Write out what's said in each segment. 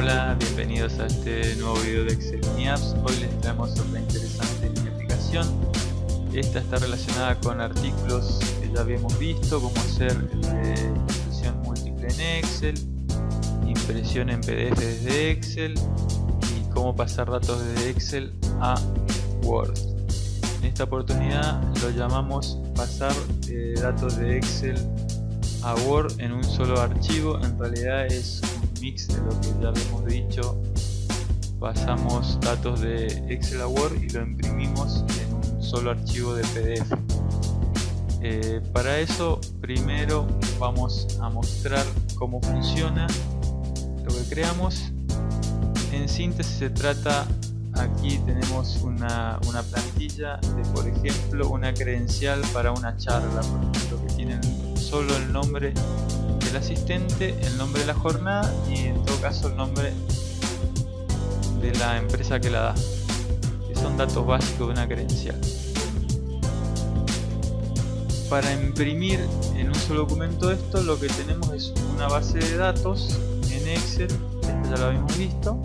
Hola, bienvenidos a este nuevo video de Excel Apps. Hoy les traemos otra interesante aplicación. Esta está relacionada con artículos que ya habíamos visto, como hacer eh, impresión múltiple en Excel, impresión en PDF desde Excel y cómo pasar datos desde Excel a Word. En esta oportunidad lo llamamos pasar eh, datos de Excel a Word en un solo archivo. En realidad es mix de lo que ya habíamos dicho. Pasamos datos de Excel a Word y lo imprimimos en un solo archivo de PDF eh, para eso primero vamos a mostrar cómo funciona lo que creamos. En síntesis se trata aquí tenemos una, una plantilla de por ejemplo una credencial para una charla por ejemplo que tienen solo el nombre del asistente, el nombre de la jornada y en todo caso el nombre de la empresa que la da, que son datos básicos de una credencial. Para imprimir en un solo documento esto, lo que tenemos es una base de datos en Excel, esto ya lo habíamos visto,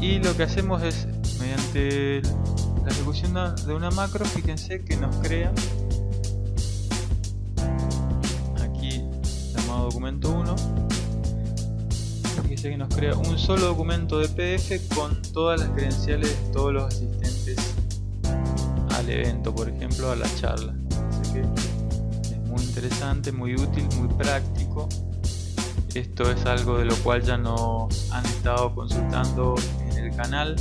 y lo que hacemos es, mediante la ejecución de una macro, fíjense que nos crea documento 1 dice que nos crea un solo documento de PDF con todas las credenciales de todos los asistentes al evento, por ejemplo a la charla. Es muy interesante, muy útil, muy práctico. Esto es algo de lo cual ya nos han estado consultando en el canal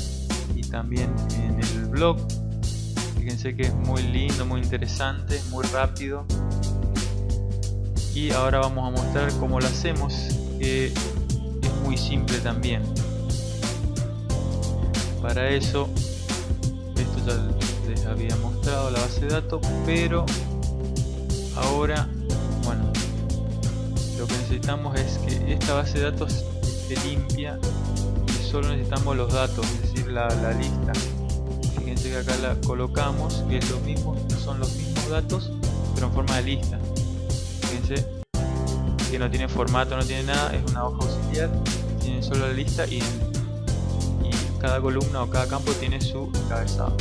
y también en el blog. Fíjense que es muy lindo, muy interesante, muy rápido y ahora vamos a mostrar cómo lo hacemos que es muy simple también. Para eso esto ya les había mostrado la base de datos pero ahora bueno lo que necesitamos es que esta base de datos esté limpia y solo necesitamos los datos es decir la, la lista. Fíjense que acá la colocamos que es lo mismo son los mismos datos pero en forma de lista que no tiene formato, no tiene nada, es una hoja auxiliar, tiene solo la lista y, cada columna o cada campo tiene su encabezado.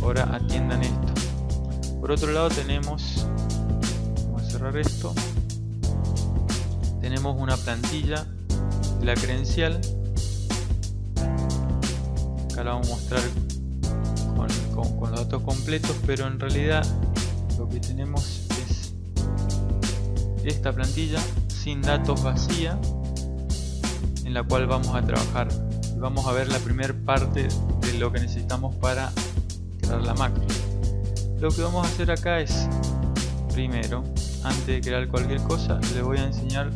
Ahora atiendan esto. Por otro lado tenemos, vamos a cerrar esto, tenemos una plantilla de la credencial. Acá la vamos a mostrar con los datos completos, pero en realidad lo que tenemos esta plantilla sin datos vacía en la cual vamos a trabajar. Y vamos a ver la primera parte de lo que necesitamos para crear la macro lo que vamos a hacer acá es primero antes de crear cualquier cosa le voy a enseñar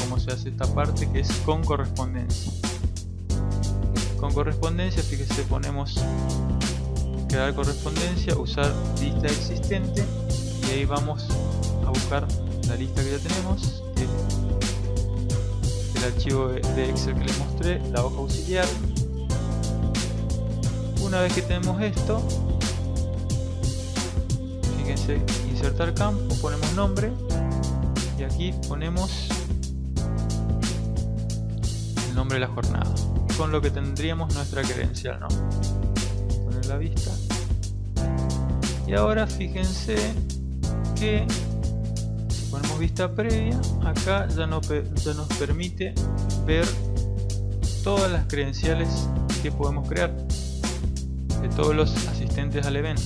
cómo se hace esta parte que es con correspondencia. Con correspondencia fíjese ponemos crear correspondencia usar lista existente y ahí vamos a buscar la lista que ya tenemos el archivo de Excel que les mostré la hoja auxiliar una vez que tenemos esto fíjense insertar campo ponemos nombre y aquí ponemos el nombre de la jornada con lo que tendríamos nuestra credencial ¿no? poner la vista y ahora fíjense que ponemos vista previa, acá ya, no, ya nos permite ver todas las credenciales que podemos crear de todos los asistentes al evento.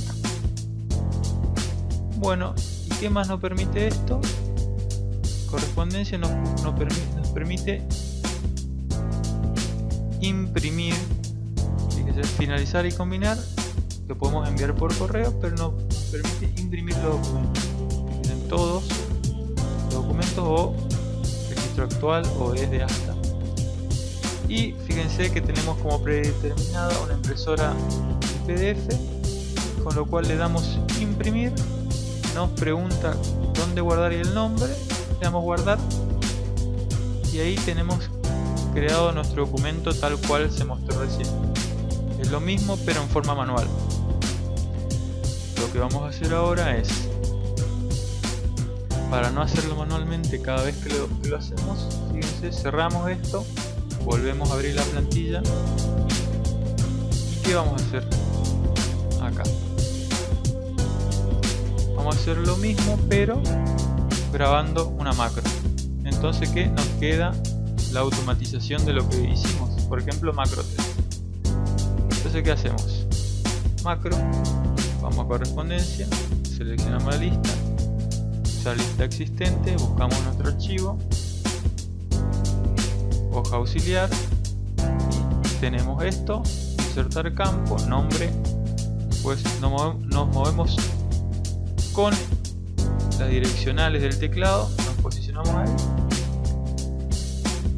Bueno, ¿y qué más nos permite esto? Correspondencia nos, permite, nos permite imprimir, finalizar y combinar, que podemos enviar por correo, pero nos permite imprimir los documentos. En todos o registro actual o desde hasta y fíjense que tenemos como predeterminada una impresora PDF con lo cual le damos imprimir nos pregunta dónde guardar el nombre le damos guardar y ahí tenemos creado nuestro documento tal cual se mostró recién. Es lo mismo pero en forma manual. Lo que vamos a hacer ahora es para no hacerlo manualmente cada vez que lo, hacemos fíjense cerramos esto volvemos a abrir la plantilla y qué vamos a hacer acá. Vamos a hacer lo mismo pero grabando una macro. Entonces que nos queda la automatización de lo que hicimos. Por ejemplo macro 3 entonces qué hacemos macro vamos a correspondencia seleccionamos la lista lista existente buscamos nuestro archivo hoja auxiliar tenemos esto insertar campo nombre pues nos movemos con las direccionales del teclado nos posicionamos ahí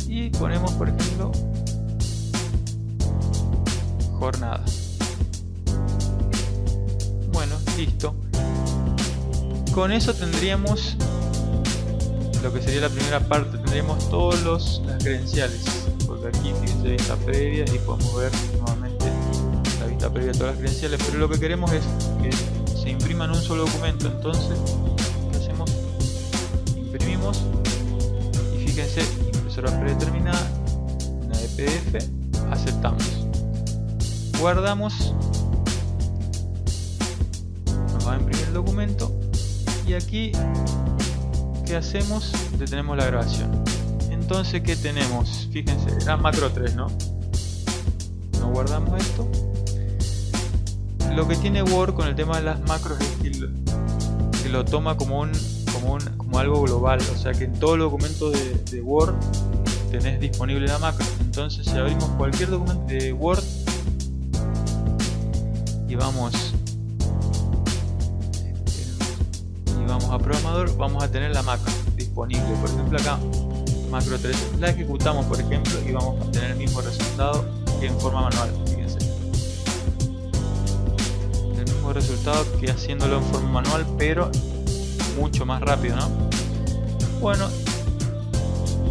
y ponemos por ejemplo jornada. Bueno listo con eso tendríamos lo que sería la primera parte. Tendríamos todas las credenciales. Porque aquí fíjense vista previa y podemos ver nuevamente la vista previa de todas las credenciales. Pero lo que queremos es que se imprima en un solo documento. Entonces ¿qué hacemos? imprimimos. Y fíjense impresora predeterminada una de PDF aceptamos. Guardamos. Nos va a imprimir el documento y aquí ¿qué hacemos? detenemos la grabación entonces ¿qué tenemos? fíjense, era macro 3 ¿no? no guardamos esto lo que tiene Word con el tema de las macros es que lo, toma como un, como un como algo global o sea que en todo el documento de, de Word tenés disponible la macro entonces si abrimos cualquier documento de Word y vamos a programador vamos a tener la macro disponible. Por ejemplo acá macro 3 la ejecutamos por ejemplo y vamos a tener el mismo resultado que en forma manual fíjense. El mismo resultado que haciéndolo en forma manual pero mucho más rápido ¿no? bueno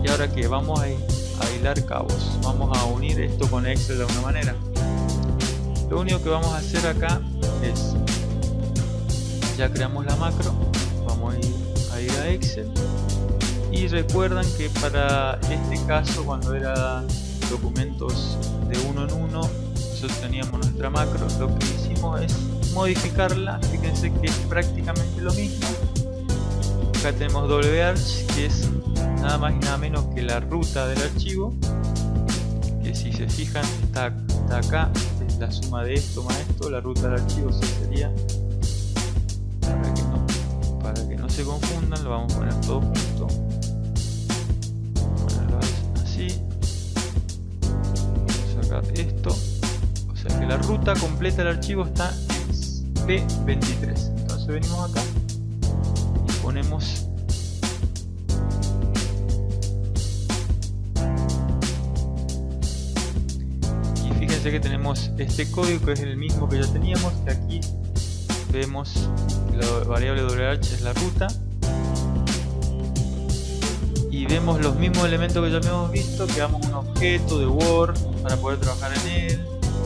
y ahora que vamos a, a hilar cabos. Vamos a unir esto con Excel de alguna manera. Lo único que vamos a hacer acá es ya creamos la macro ir a Excel. Y recuerdan que para este caso cuando era documentos de uno en uno nosotros teníamos nuestra macro lo que hicimos es modificarla. Fíjense que es prácticamente lo mismo. Acá tenemos warch que es nada más y nada menos que la ruta del archivo que si se fijan está, acá es la suma de esto más esto la ruta del archivo sería se confundan, lo vamos a poner todo junto. Así. Vamos a sacar esto. O sea que la ruta completa del archivo está en P23. Entonces venimos acá y ponemos y fíjense que tenemos este código que es el mismo que ya teníamos que aquí vemos la variable WH es la ruta. Y vemos los mismos elementos que ya habíamos visto que damos un objeto de Word para poder trabajar en él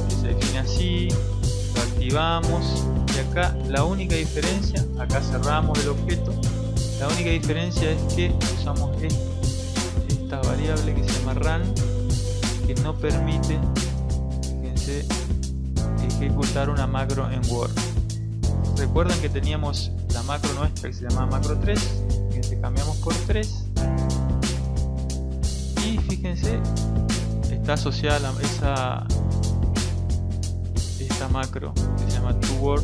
que se define así lo activamos y acá la única diferencia acá cerramos el objeto la única diferencia es que usamos esta variable que se llama run que no permite fíjense ejecutar una macro en Word recuerden que teníamos la macro nuestra que se llama macro 3 que cambiamos por 3 y fíjense está asociada a esa esta macro que se llama toWord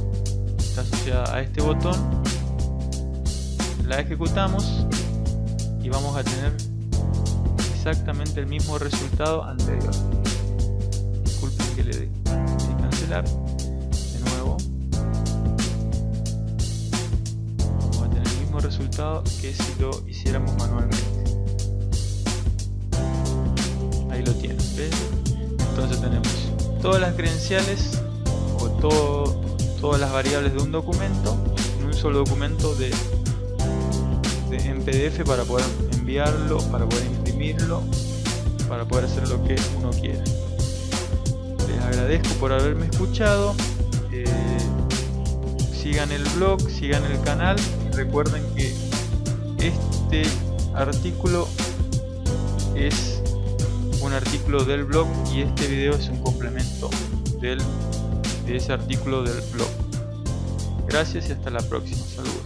está asociada a este botón. La ejecutamos y vamos a tener exactamente el mismo resultado anterior. Disculpen que le dé cancelar resultado que si lo hiciéramos manualmente. Ahí lo tienen, Entonces tenemos todas las credenciales o todo, todas las variables de un documento en un solo documento de, en PDF para poder enviarlo, para poder imprimirlo, para poder hacer lo que uno quiera. Les agradezco por haberme escuchado. Eh, sigan el blog, sigan el canal recuerden que este artículo es un artículo del blog y este video es un complemento de ese artículo del blog. Gracias y hasta la próxima. Saludos.